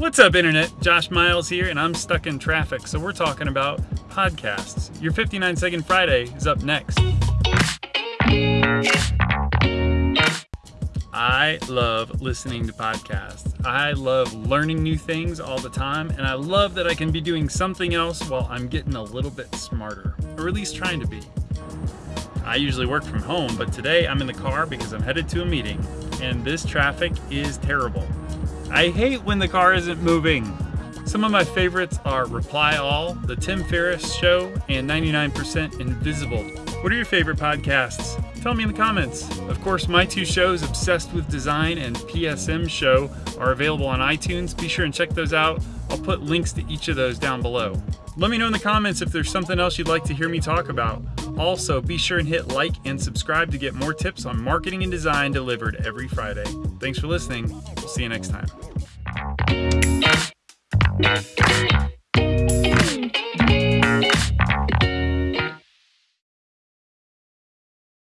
What's up, Internet? Josh Miles here, and I'm stuck in traffic, so we're talking about podcasts. Your 59 Second Friday is up next. I love listening to podcasts. I love learning new things all the time, and I love that I can be doing something else while I'm getting a little bit smarter, or at least trying to be. I usually work from home, but today I'm in the car because I'm headed to a meeting, and this traffic is terrible. I hate when the car isn't moving. Some of my favorites are Reply All, The Tim Ferriss Show, and 99% Invisible. What are your favorite podcasts? Tell me in the comments. Of course, my two shows, Obsessed with Design and PSM Show, are available on iTunes. Be sure and check those out. I'll put links to each of those down below. Let me know in the comments if there's something else you'd like to hear me talk about. Also, be sure and hit like and subscribe to get more tips on marketing and design delivered every Friday. Thanks for listening. We'll see you next time. Thank you.